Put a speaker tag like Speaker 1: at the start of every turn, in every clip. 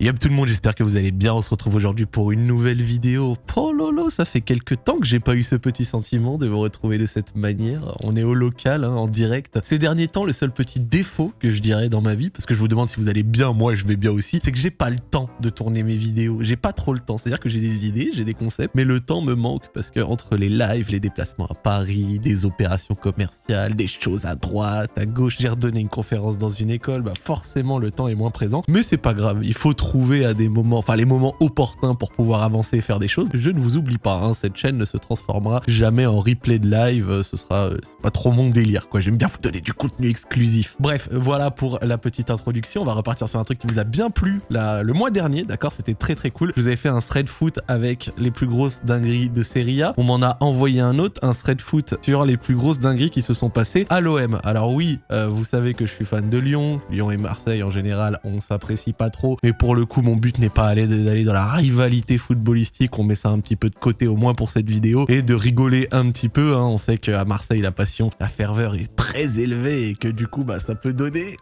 Speaker 1: Yep tout le monde, j'espère que vous allez bien. On se retrouve aujourd'hui pour une nouvelle vidéo. Oh lolo, ça fait quelques temps que j'ai pas eu ce petit sentiment de vous retrouver de cette manière. On est au local, hein, en direct. Ces derniers temps, le seul petit défaut que je dirais dans ma vie, parce que je vous demande si vous allez bien, moi je vais bien aussi, c'est que j'ai pas le temps de tourner mes vidéos. J'ai pas trop le temps. C'est-à-dire que j'ai des idées, j'ai des concepts, mais le temps me manque parce que entre les lives, les déplacements à Paris, des opérations commerciales, des choses à droite, à gauche, j'ai redonné une conférence dans une école, bah forcément le temps est moins présent. Mais c'est pas grave, il faut trouver à des moments, enfin les moments opportuns pour pouvoir avancer et faire des choses. Je ne vous oublie pas, hein, cette chaîne ne se transformera jamais en replay de live, ce sera euh, pas trop mon délire quoi, j'aime bien vous donner du contenu exclusif. Bref, voilà pour la petite introduction, on va repartir sur un truc qui vous a bien plu le mois dernier, d'accord, c'était très très cool. Je vous avais fait un thread foot avec les plus grosses dingueries de Serie A, on m'en a envoyé un autre, un thread foot sur les plus grosses dingueries qui se sont passées à l'OM. Alors oui, euh, vous savez que je suis fan de Lyon, Lyon et Marseille en général, on s'apprécie pas trop, mais pour le coup mon but n'est pas d'aller dans la rivalité footballistique, on met ça un petit peu de côté au moins pour cette vidéo, et de rigoler un petit peu, hein. on sait qu'à Marseille la passion, la ferveur est très élevée, et que du coup bah ça peut donner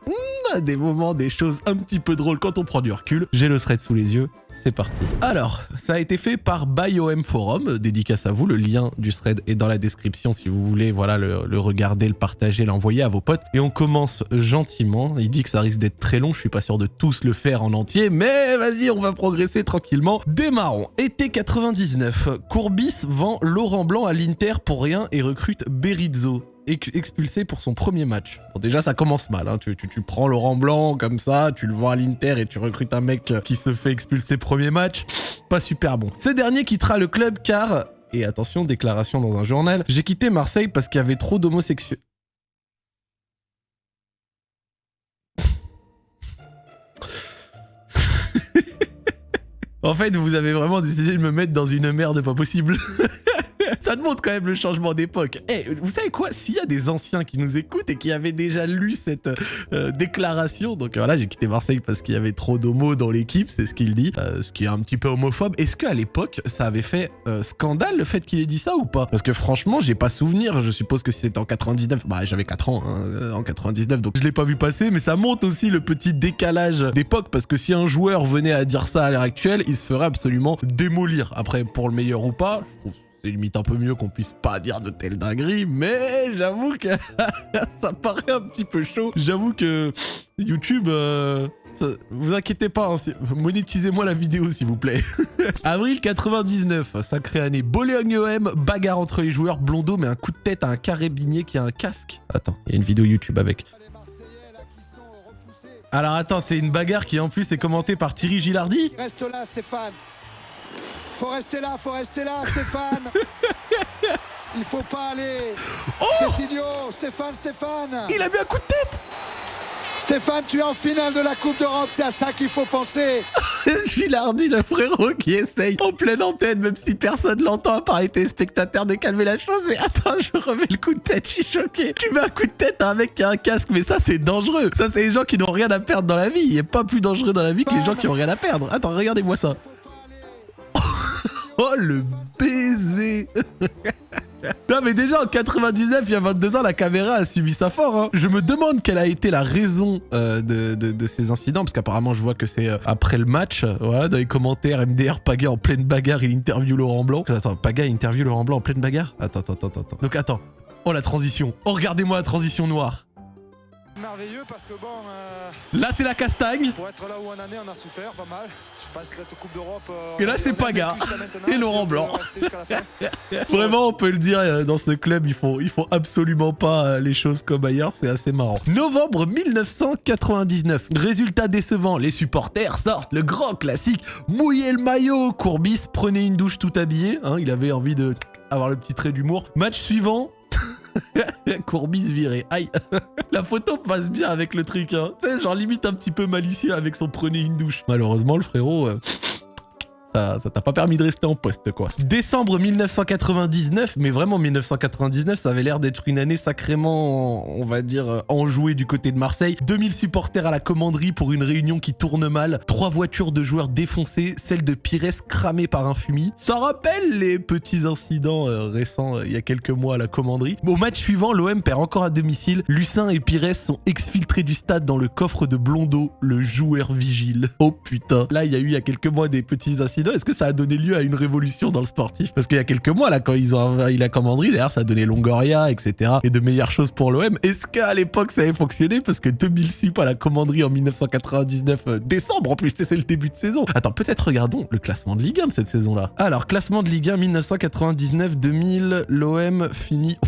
Speaker 1: des moments, des choses un petit peu drôles quand on prend du recul. J'ai le thread sous les yeux, c'est parti. Alors, ça a été fait par BioM Forum, dédicace à vous, le lien du thread est dans la description si vous voulez voilà le, le regarder, le partager, l'envoyer à vos potes. Et on commence gentiment, il dit que ça risque d'être très long, je suis pas sûr de tous le faire en entier, mais vas-y, on va progresser tranquillement. Démarrons. Été 99, Courbis vend Laurent Blanc à l'Inter pour rien et recrute Berizzo expulsé pour son premier match. Bon, déjà, ça commence mal. Hein. Tu, tu, tu, prends Laurent Blanc comme ça, tu le vends à l'Inter et tu recrutes un mec qui se fait expulser premier match. Pas super bon. Ce dernier quittera le club car... Et attention, déclaration dans un journal. J'ai quitté Marseille parce qu'il y avait trop d'homosexuels. en fait, vous avez vraiment décidé de me mettre dans une merde pas possible. ça montre quand même le changement d'époque. Eh, vous savez quoi? S'il y a des anciens qui nous écoutent et qui avaient déjà lu cette euh, déclaration, donc voilà, j'ai quitté Marseille parce qu'il y avait trop d'homos dans l'équipe, c'est ce qu'il dit, euh, ce qui est un petit peu homophobe. Est-ce qu'à l'époque, ça avait fait euh, scandale le fait qu'il ait dit ça ou pas? Parce que franchement, j'ai pas souvenir, je suppose que c'était en 99, bah j'avais 4 ans hein, en 99, donc je l'ai pas vu passer, mais ça montre aussi le petit décalage d'époque, parce que si un joueur venait à dire ça à l'heure actuelle, il se ferait absolument démolir. Après, pour le meilleur ou pas, je trouve c'est limite un peu mieux qu'on puisse pas dire de telles dingueries, mais j'avoue que ça paraît un petit peu chaud. J'avoue que YouTube, euh, vous inquiétez pas, hein, monétisez-moi la vidéo s'il vous plaît. Avril 99, sacrée année. Bologne-OM, bagarre entre les joueurs. Blondeau met un coup de tête à un carabinier qui a un casque. Attends, il y a une vidéo YouTube avec. Alors attends, c'est une bagarre qui en plus est commentée par Thierry Gilardi?
Speaker 2: Reste là Stéphane faut rester là, faut rester là, Stéphane. Il faut pas aller. Oh C'est idiot, Stéphane, Stéphane.
Speaker 1: Il a mis un coup de tête.
Speaker 2: Stéphane, tu es en finale de la Coupe d'Europe, c'est à ça qu'il faut penser.
Speaker 1: Gilardi, le frérot qui essaye en pleine antenne, même si personne l'entend à part les téléspectateurs, de calmer la chose. Mais attends, je remets le coup de tête, je suis choqué. Tu mets un coup de tête à un mec qui a un casque, mais ça, c'est dangereux. Ça, c'est les gens qui n'ont rien à perdre dans la vie. Il n'est pas plus dangereux dans la vie que les gens qui ont rien à perdre. Attends, regardez-moi ça. Oh, le baiser Non mais déjà en 99, il y a 22 ans, la caméra a suivi ça fort. Hein. Je me demande quelle a été la raison euh, de, ces incidents, parce qu'apparemment je vois que c'est euh, après le match. Voilà, dans les commentaires, MDR Paga en pleine bagarre, il interview Laurent Blanc. Attends, Paga interview Laurent Blanc en pleine bagarre? Attends, attends, attends, attends. Donc attends. Oh la transition. Oh regardez-moi la transition noire
Speaker 2: merveilleux parce que bon. Euh,
Speaker 1: là, c'est la castagne.
Speaker 2: Pour être là où on en est, on a souffert pas mal. Je passe cette Coupe d'Europe.
Speaker 1: Euh, et là, c'est Paga et Laurent Blanc. Vraiment, on peut le dire, euh, dans ce club, ils font, ils font absolument pas les choses comme ailleurs. C'est assez marrant. Novembre 1999. Résultat décevant. Les supporters sortent le grand classique. Mouiller le maillot. Courbis prenez une douche tout habillé. Hein, il avait envie de avoir le petit trait d'humour. Match suivant, Courbis viré. Aïe. La photo passe bien avec le truc, hein. Tu sais, genre limite un petit peu malicieux avec son prenez une douche. Malheureusement, le frérot... Euh, t'a pas permis de rester en poste, quoi. Décembre 1999, mais vraiment 1999, ça avait l'air d'être une année sacrément, on va dire, enjouée du côté de Marseille. 2000 supporters à la commanderie pour une réunion qui tourne mal, trois voitures de joueurs défoncées, celle de Pires cramée par un fumier. Ça rappelle les petits incidents euh, récents euh, il y a quelques mois à la commanderie. Au match suivant, l'OM perd encore à domicile. Lucin et Pires sont exfiltrés du stade dans le coffre de Blondeau, le joueur vigile. Oh putain. Là, il y a eu il y a quelques mois des petits incidents. Est-ce que ça a donné lieu à une révolution dans le sportif? Parce qu'il y a quelques mois, là, quand ils ont envahi la commanderie, d'ailleurs, ça a donné Longoria, etc. Et de meilleures choses pour l'OM. Est-ce qu'à l'époque, ça avait fonctionné? Parce que 2000 sup à la commanderie en 1999, euh, décembre en plus, c'est le début de saison. Attends, peut-être regardons le classement de Ligue 1 de cette saison-là. Alors, classement de Ligue 1 1999-2000, l'OM finit...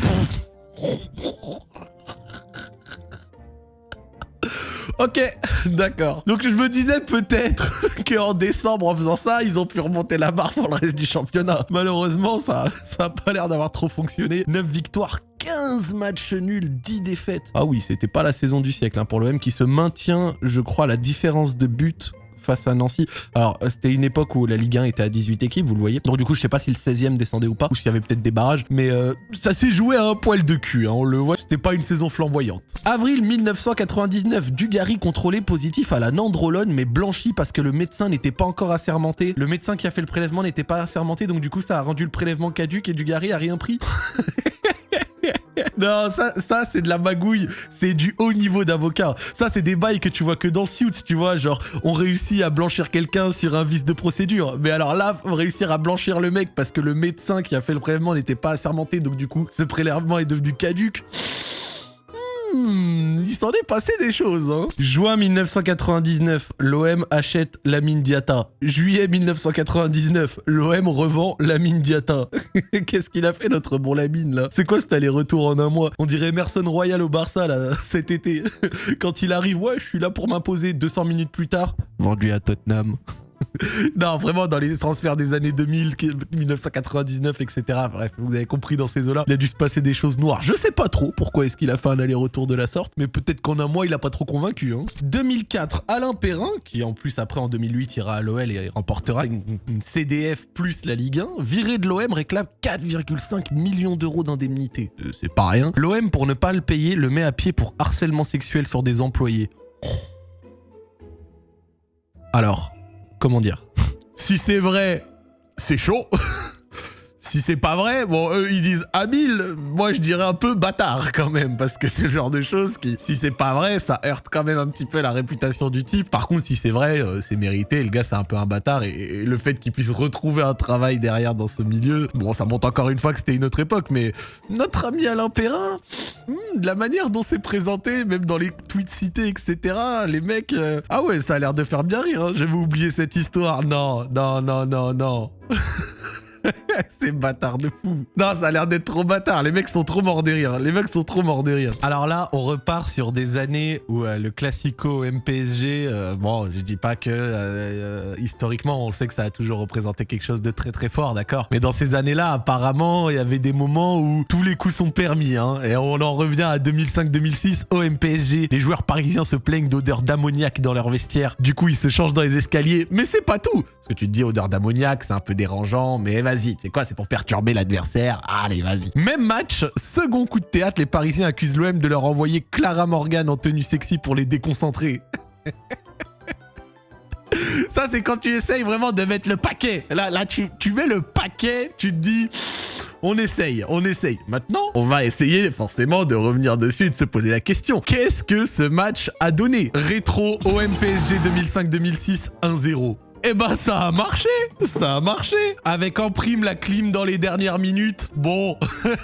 Speaker 1: Ok, d'accord. Donc je me disais peut-être qu'en décembre, en faisant ça, ils ont pu remonter la barre pour le reste du championnat. Malheureusement, ça ça a pas l'air d'avoir trop fonctionné. 9 victoires, 15 matchs nuls, 10 défaites. Ah oui, c'était pas la saison du siècle hein, pour l'OM qui se maintient, je crois, la différence de but face à Nancy. Alors, euh, c'était une époque où la Ligue 1 était à 18 équipes, vous le voyez. Donc du coup, je sais pas si le 16e descendait ou pas, ou s'il y avait peut-être des barrages, mais euh, ça s'est joué à un poil de cul, hein, on le voit, c'était pas une saison flamboyante. Avril 1999, Dugarry contrôlé positif à la nandrolone, mais blanchi parce que le médecin n'était pas encore assermenté. Le médecin qui a fait le prélèvement n'était pas assermenté, donc du coup, ça a rendu le prélèvement caduque et Dugarry a rien pris. Non, ça, ça c'est de la magouille. C'est du haut niveau d'avocat. Ça, c'est des bails que tu vois que dans Suits, tu vois. Genre, on réussit à blanchir quelqu'un sur un vice de procédure. Mais alors là, réussir à blanchir le mec parce que le médecin qui a fait le prélèvement n'était pas assermenté. Donc du coup, ce prélèvement est devenu caduque. Hmm, il s'en est passé des choses. Hein. Juin 1999, l'OM achète la mine Diata. Juillet 1999, l'OM revend la mine Diata. Qu'est-ce qu'il a fait notre bon Lamine là? C'est quoi cet aller-retour en un mois? On dirait Merson Royal au Barça là, cet été. Quand il arrive, ouais, je suis là pour m'imposer. 200 minutes plus tard, vendu à Tottenham. non, vraiment, dans les transferts des années 2000, 1999, etc. Bref, vous avez compris dans ces eaux-là, il a dû se passer des choses noires. Je sais pas trop pourquoi est-ce qu'il a fait un aller-retour de la sorte, mais peut-être qu'en un mois, il a pas trop convaincu. 2004, hein. Alain Perrin, qui en plus après en 2008 ira à l'OL et remportera une, CDF plus la Ligue 1, viré de l'OM réclame 4,5 millions d'euros d'indemnité. Euh, c'est pas rien. L'OM, pour ne pas le payer, le met à pied pour harcèlement sexuel sur des employés. Alors, comment dire? Si c'est vrai, c'est chaud. si c'est pas vrai, bon, eux, ils disent habile. Moi, je dirais un peu bâtard quand même, parce que c'est le genre de choses qui, si c'est pas vrai, ça heurte quand même un petit peu la réputation du type. Par contre, si c'est vrai, euh, c'est mérité. Le gars, c'est un peu un bâtard. Et, le fait qu'il puisse retrouver un travail derrière dans ce milieu, bon, ça montre encore une fois que c'était une autre époque, mais notre ami Alain Perrin, hmm, la manière dont c'est présenté, même dans les tweets cités, etc., les mecs, euh, ah ouais, ça a l'air de faire bien rire. Hein. J'avais oublié cette histoire. Non, non, non, non, non. C'est bâtard de fou. Non, ça a l'air d'être trop bâtard. Les mecs sont trop morts de rire. Les mecs sont trop morts de rire. Alors là, on repart sur des années où euh, le classico MPSG, euh, bon, je dis pas que euh, historiquement, on sait que ça a toujours représenté quelque chose de très très fort, d'accord Mais dans ces années-là, apparemment, il y avait des moments où tous les coups sont permis. Hein, et on en revient à 2005-2006 au MPSG. Les joueurs parisiens se plaignent d'odeur d'ammoniac dans leur vestiaire. Du coup, ils se changent dans les escaliers. Mais c'est pas tout Parce que tu te dis odeur d'ammoniac, c'est un peu dérangeant, mais vas-y, c'est quoi C'est pour perturber l'adversaire? Allez, vas-y. Même match, second coup de théâtre, les Parisiens accusent l'OM de leur envoyer Clara Morgan en tenue sexy pour les déconcentrer. Ça, c'est quand tu essayes vraiment de mettre le paquet. Là, là tu, tu mets le paquet, tu te dis... On essaye, on essaye. Maintenant, on va essayer forcément de revenir dessus et de se poser la question. Qu'est-ce que ce match a donné? Rétro OM PSG 2005-2006 1-0. Eh ben ça a marché. Ça a marché. Avec en prime la clim dans les dernières minutes, bon,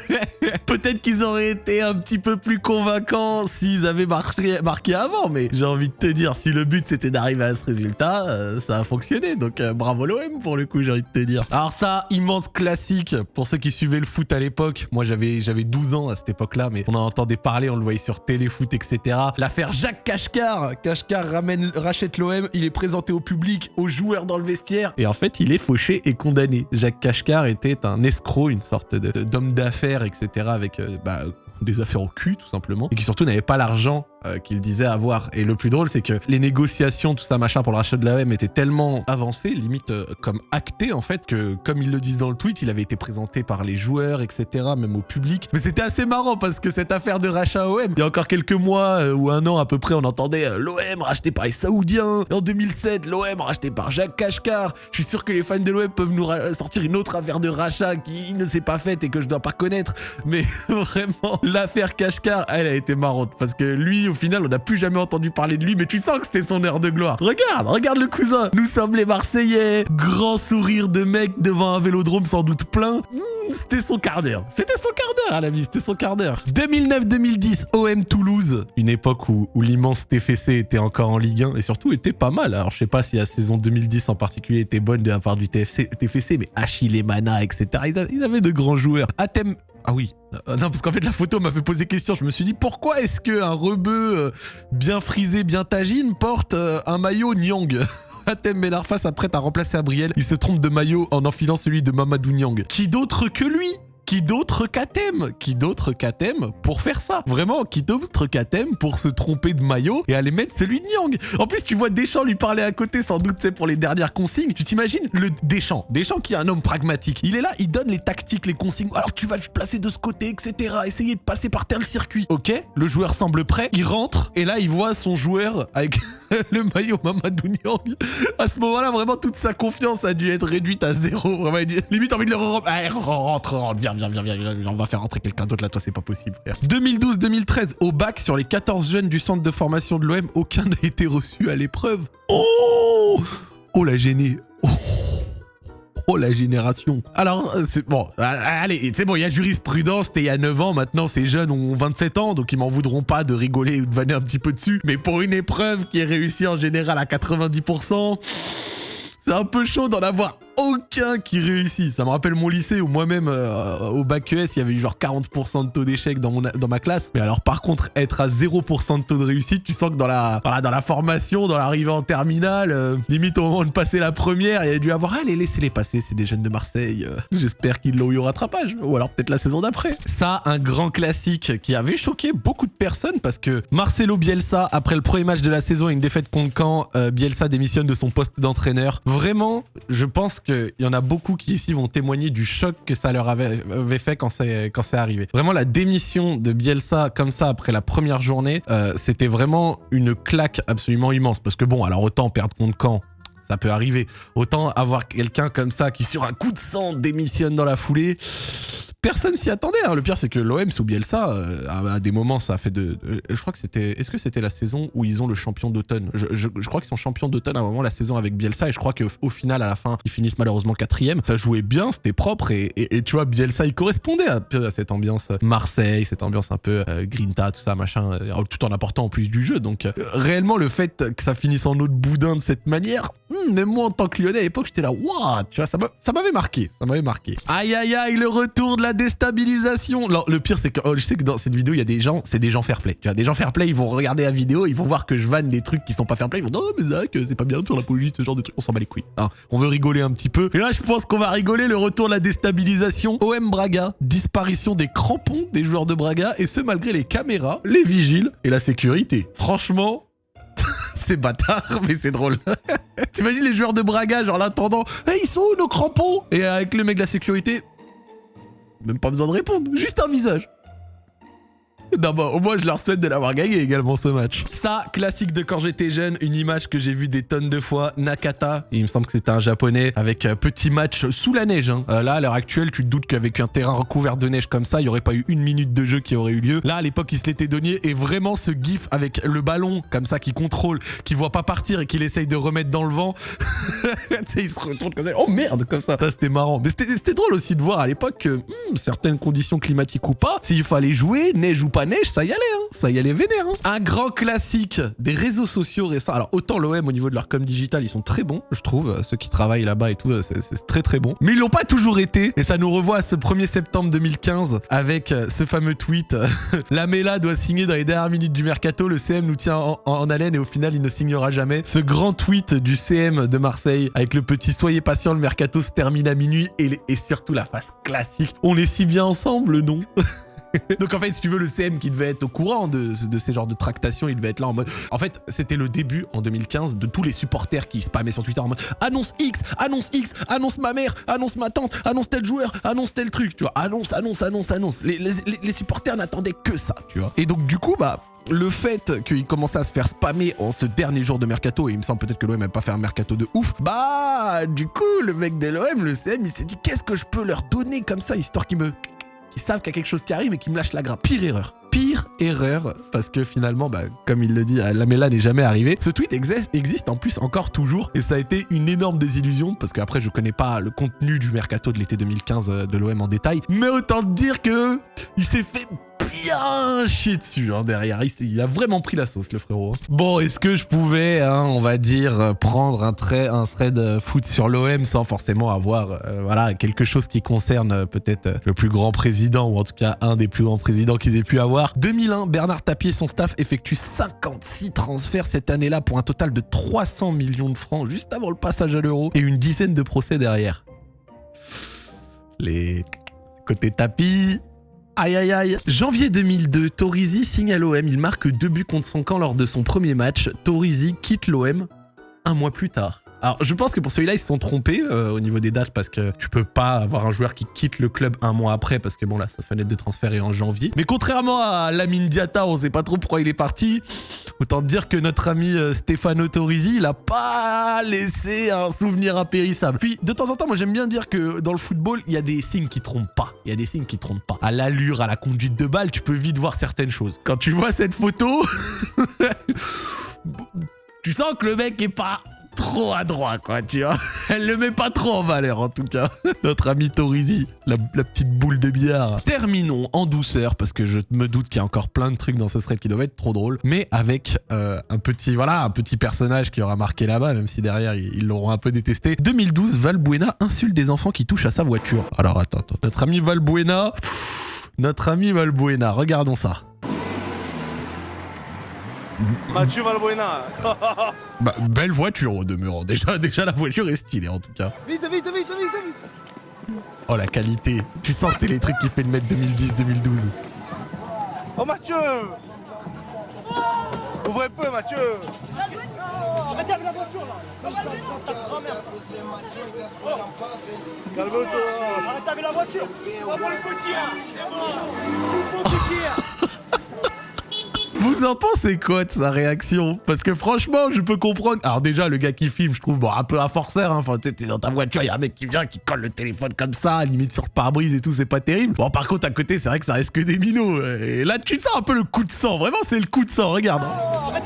Speaker 1: peut-être qu'ils auraient été un petit peu plus convaincants s'ils avaient marqué, avant, mais j'ai envie de te dire, si le but c'était d'arriver à ce résultat, euh, ça a fonctionné, donc euh, bravo l'OM pour le coup, j'ai envie de te dire. Alors ça, immense classique, pour ceux qui suivaient le foot à l'époque, moi j'avais 12 ans à cette époque-là, mais on en entendait parler, on le voyait sur Téléfoot, etc. L'affaire Jacques Kashkar, Kashkar ramène, rachète l'OM, il est présenté au public, aux joueurs dans le vestiaire. Et en fait, il est fauché et condamné. Jacques Kashkar était un escroc, une sorte d'homme d'affaires, etc. avec euh, bah, des affaires au cul, tout simplement. Et qui surtout n'avait pas l'argent euh, qu'il disait avoir. Et le plus drôle, c'est que les négociations, tout ça, machin, pour le rachat de l'OM étaient tellement avancées, limite euh, comme actées, en fait, que comme ils le disent dans le tweet, il avait été présenté par les joueurs, etc., même au public. Mais c'était assez marrant parce que cette affaire de rachat OM, il y a encore quelques mois euh, ou un an à peu près, on entendait l'OM racheté par les Saoudiens. En 2007, l'OM racheté par Jacques Kashkar. Je suis sûr que les fans de l'OM peuvent nous sortir une autre affaire de rachat qui ne s'est pas faite et que je dois pas connaître. Mais vraiment, l'affaire Kashkar, elle a été marrante parce que lui, au final, on n'a plus jamais entendu parler de lui, mais tu sens que c'était son heure de gloire. Regarde, regarde le cousin. Nous sommes les Marseillais. Grand sourire de mec devant un vélodrome sans doute plein. Hmm, c'était son quart d'heure. C'était son quart d'heure à la vie, c'était son quart d'heure. 2009-2010, OM Toulouse. Une époque où, l'immense TFC était encore en Ligue 1 et surtout était pas mal. Alors je sais pas si la saison 2010 en particulier était bonne de la part du TFC, TFC mais Achille Mana, etc. Ils avaient de grands joueurs. Athème ah oui. Euh, non, parce qu'en fait, la photo m'a fait poser question. Je me suis dit, pourquoi est-ce qu'un rebeu euh, bien frisé, bien tagine porte euh, un maillot Nyang Atem Benarfa s'apprête à remplacer Abriel. Il se trompe de maillot en enfilant celui de Mamadou Nyang. Qui d'autre que lui? Qui d'autre qu'Atem Qui d'autre qu'Atem pour faire ça Vraiment, qui d'autre qu'Atem pour se tromper de maillot et aller mettre celui de Nyang En plus, tu vois Deschamps lui parler à côté, sans doute, c'est pour les dernières consignes. Tu t'imagines le Deschamps Deschamps qui est un homme pragmatique. Il est là, il donne les tactiques, les consignes. Alors tu vas te placer de ce côté, etc. Essayer de passer par tel circuit. Ok, le joueur semble prêt, il rentre et là il voit son joueur avec le maillot Mamadou Nyang. À ce moment-là, vraiment toute sa confiance a dû être réduite à zéro. Vraiment, limite envie de le re Allez, rentre, rentre, viens, viens, viens, viens, on va faire rentrer quelqu'un d'autre là, toi, c'est pas possible, 2012-2013, au bac, sur les 14 jeunes du centre de formation de l'OM, aucun n'a été reçu à l'épreuve. Oh Oh la gênée oh Oh la génération. Alors, c'est bon, allez, c'est bon, il y a jurisprudence, c'était il y a 9 ans, maintenant ces jeunes ont 27 ans, donc ils m'en voudront pas de rigoler ou de vanner un petit peu dessus. Mais pour une épreuve qui est réussie en général à 90%, c'est un peu chaud d'en avoir aucun qui réussit. Ça me rappelle mon lycée où moi-même, euh, au bac ES, il y avait eu genre 40% de taux d'échec dans, dans ma classe. Mais alors par contre, être à 0% de taux de réussite, tu sens que dans la, dans la formation, dans l'arrivée en terminale, euh, limite au moment de passer la première, il y a dû avoir, allez, laissez-les passer, c'est des jeunes de Marseille. Euh, j'espère qu'ils l'ont eu au rattrapage. Ou alors peut-être la saison d'après. Ça, un grand classique qui avait choqué beaucoup de personnes parce que Marcelo Bielsa, après le premier match de la saison et une défaite contre Caen, Bielsa démissionne de son poste d'entraîneur. Vraiment, je pense qu'il y en a beaucoup qui ici vont témoigner du choc que ça leur avait, fait quand c'est quand arrivé. Vraiment, la démission de Bielsa comme ça après la première journée, euh, c'était vraiment une claque absolument immense. Parce que bon, alors autant perdre contre Caen, ça peut arriver. Autant avoir quelqu'un comme ça qui sur un coup de sang démissionne dans la foulée personne s'y attendait. Hein. Le pire, c'est que l'OM sous Bielsa, euh, à, des moments, ça a fait de. je crois que c'était. Est-ce que c'était la saison où ils ont le champion d'automne? Je, crois qu'ils sont champions d'automne à un moment la saison avec Bielsa et je crois qu'au final, à la fin, ils finissent malheureusement quatrième. Ça jouait bien, c'était propre et, tu vois, Bielsa, il correspondait à, cette ambiance Marseille, cette ambiance un peu euh, Grinta, tout ça, machin, euh, tout en apportant en plus du jeu. Donc, réellement, le fait que ça finisse en autre boudin de cette manière, hmm, même moi en tant que Lyonnais à l'époque, j'étais là, waouh, tu vois, ça m'avait marqué, ça m'avait marqué. Aïe aïe aïe, le retour de la déstabilisation. le pire, c'est que oh, je sais que dans cette vidéo, il y a des gens, c'est des gens fair play. Tu vois, des gens fair play, ils vont regarder la vidéo, ils vont voir que je vanne des trucs qui sont pas fair play. Ils vont dire, non, mais Zach, c'est pas bien de faire l'apologie de ce genre de trucs. On s'en bat les couilles. On veut rigoler un petit peu. Et là, je pense qu'on va rigoler le retour de la déstabilisation. OM Braga, disparition des crampons des joueurs de Braga, et ce malgré les caméras, les vigiles et la sécurité. Franchement, c'est bâtard, mais c'est drôle. T'imagines les joueurs de Braga, genre l'attendant, hey, ils sont où nos crampons? Et avec le mec de la sécurité, même pas besoin de répondre, juste un visage. Non, bah, au moins, je leur souhaite de l'avoir gagné également ce match. Ça, classique de quand j'étais jeune, une image que j'ai vue des tonnes de fois. Nakata, il me semble que c'était un japonais avec un petit match sous la neige. Hein. Euh, là, à l'heure actuelle, tu te doutes qu'avec un terrain recouvert de neige comme ça, il n'y aurait pas eu une minute de jeu qui aurait eu lieu. Là, à l'époque, il se l'était donné et vraiment ce gif avec le ballon comme ça qui contrôle, qui voit pas partir et qu'il essaye de remettre dans le vent. il se retourne comme ça. Oh merde, comme ça. ça c'était marrant. Mais c'était drôle aussi de voir à l'époque que hmm, certaines conditions climatiques ou pas, s'il fallait jouer, neige ou pas neige, ça y allait, hein. ça y allait vénère. Hein. Un grand classique des réseaux sociaux récents. Alors autant l'OM au niveau de leur com digital, ils sont très bons, je trouve. Ceux qui travaillent là-bas et tout, c'est très très bon. Mais ils l'ont pas toujours été. Et ça nous revoit à ce 1er septembre 2015 avec euh, ce fameux tweet. La Mela doit signer dans les dernières minutes du mercato. Le CM nous tient en, haleine et au final, il ne signera jamais. Ce grand tweet du CM de Marseille avec le petit soyez patient, le mercato se termine à minuit et, et surtout la face classique. On est si bien ensemble, non? Donc en fait, si tu veux, le CM qui devait être au courant de, ces genres de tractations, il devait être là en mode... En fait, c'était le début, en 2015, de tous les supporters qui spammaient sur Twitter en mode « Annonce X, annonce X, annonce ma mère, annonce ma tante, annonce tel joueur, annonce tel truc », tu vois. Annonce, annonce, annonce, annonce. Les, les, supporters n'attendaient que ça, tu vois. Et donc du coup, bah le fait qu'il commençait à se faire spammer en ce dernier jour de mercato, et il me semble peut-être que l'OM n'a pas fait un mercato de ouf, bah du coup le mec de l'OM, le CM, il s'est dit qu'est-ce que je peux leur donner comme ça, histoire qu'ils me... qu'ils savent qu'il y a quelque chose qui arrive et qu'ils me lâchent la grappe. Pire erreur. Pire erreur, parce que finalement, bah, comme il le dit, la Mela n'est jamais arrivé. Ce tweet existe en plus encore toujours, et ça a été une énorme désillusion, parce qu'après je connais pas le contenu du mercato de l'été 2015 euh, de l'OM en détail, mais autant dire que il s'est fait bien chier dessus hein, derrière. Il, a vraiment pris la sauce, le frérot. Bon, est-ce que je pouvais, hein, on va dire, prendre un, un thread foot sur l'OM sans forcément avoir euh, voilà, quelque chose qui concerne euh, peut-être euh, le plus grand président, ou en tout cas un des plus grands présidents qu'ils aient pu avoir? 2001, Bernard Tapie et son staff effectuent 56 transferts cette année-là pour un total de 300 millions de francs juste avant le passage à l'euro et une dizaine de procès derrière. Les côtés tapis, Aïe aïe aïe. Janvier 2002, Torizi signe à l'OM. Il marque deux buts contre son camp lors de son premier match. Torizi quitte l'OM un mois plus tard. Alors, je pense que pour celui-là, ils se sont trompés euh, au niveau des dates parce que tu peux pas avoir un joueur qui quitte le club un mois après parce que bon, là, sa fenêtre de transfert est en janvier. Mais contrairement à Lamine Diata, on sait pas trop pourquoi il est parti. Autant dire que notre ami euh, Stefano Torisi, il a pas laissé un souvenir impérissable. Puis, de temps en temps, moi, j'aime bien dire que dans le football, il y a des signes qui trompent pas. Il y a des signes qui trompent pas. À l'allure, à la conduite de balle, tu peux vite voir certaines choses. Quand tu vois cette photo, tu sens que le mec est pas trop adroit, quoi, tu vois. Elle le met pas trop en valeur, en tout cas. Notre ami Torizi, la, petite boule de billard. Terminons en douceur, parce que je me doute qu'il y a encore plein de trucs dans ce thread qui doivent être trop drôles, mais avec euh, un petit, voilà, un petit personnage qui aura marqué là-bas, même si derrière, ils l'auront un peu détesté. 2012, Valbuena insulte des enfants qui touchent à sa voiture. Alors, attends, attends. Notre ami Valbuena... Notre ami Valbuena, regardons ça.
Speaker 3: Mathieu Valbuena.
Speaker 1: bah, belle voiture au demeurant. Déjà, déjà, la voiture est stylée en tout cas.
Speaker 3: Vite, vite, vite, vite, vite.
Speaker 1: Oh, la qualité. Tu sens c'était les trucs qui fait le mettre 2010-2012.
Speaker 3: Oh, Mathieu Ouvrez peu, Mathieu Arrêtez avec la voiture, là Calme-toi Arrêtez avec la voiture On va le côtier
Speaker 1: vous en pensez quoi de sa réaction? Parce que franchement, je peux comprendre. Alors déjà, le gars qui filme, je trouve bon, un peu à forceur. Hein. Enfin, t'es dans ta voiture, il y a un mec qui vient, qui colle le téléphone comme ça, limite sur pare-brise et tout, c'est pas terrible. Bon, par contre, à côté, c'est vrai que ça reste que des minots. Et là, tu sens un peu le coup de sang. Vraiment, c'est le coup de sang. Regarde. Avec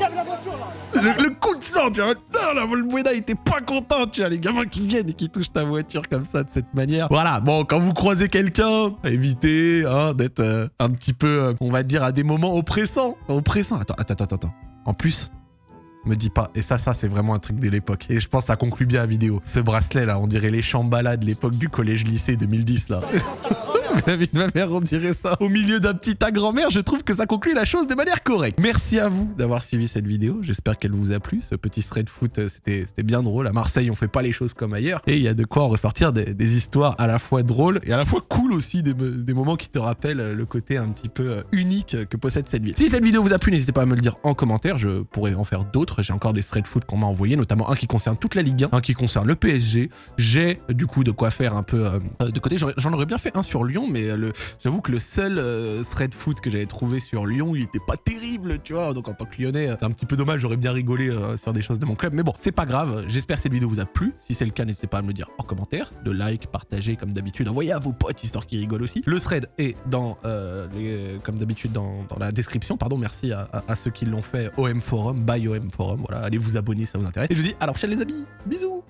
Speaker 1: le, coup de sang, tu vois. Putain, la Volbuena, était pas content, tu vois. Les gamins qui viennent et qui touchent ta voiture comme ça, de cette manière. Voilà, bon, quand vous croisez quelqu'un, évitez hein, d'être euh, un petit peu, euh, on va dire, à des moments oppressants. Oppressants. Attends, attends, attends, attends. En plus, me dis pas. Et ça, ça, c'est vraiment un truc de l'époque. Et je pense que ça conclut bien la vidéo. Ce bracelet, là, on dirait les chambala de l'époque du collège-lycée 2010, là. de ma mère, on dirait ça. Au milieu d'un petit à grand-mère, je trouve que ça conclut la chose de manière correcte. Merci à vous d'avoir suivi cette vidéo. J'espère qu'elle vous a plu. Ce petit thread foot, euh, c'était bien drôle. À Marseille, on fait pas les choses comme ailleurs. Et il y a de quoi ressortir des, histoires à la fois drôles et à la fois cool aussi, des, moments qui te rappellent euh, le côté un petit peu euh, unique que possède cette ville. Si cette vidéo vous a plu, n'hésitez pas à me le dire en commentaire. Je pourrais en faire d'autres. J'ai encore des thread foot qu'on m'a envoyé, notamment un qui concerne toute la Ligue 1, un qui concerne le PSG. J'ai du coup de quoi faire un peu de côté. J'en aurais bien fait un sur Lyon, mais j'avoue que le seul euh, thread foot que j'avais trouvé sur Lyon, il était pas terrible, tu vois. Donc en tant que Lyonnais, c'est un petit peu dommage, j'aurais bien rigolé euh, sur des choses de mon club. Mais bon, c'est pas grave. J'espère que cette vidéo vous a plu. Si c'est le cas, n'hésitez pas à me le dire en commentaire, de like, partager comme d'habitude, envoyez à vos potes histoire qu'ils rigolent aussi. Le thread est dans, euh, comme d'habitude, dans, la description. Pardon, merci à, ceux qui l'ont fait. OM Forum, by OM Forum. Voilà, allez vous abonner, ça vous intéresse. Et je vous dis à la prochaine les amis. Bisous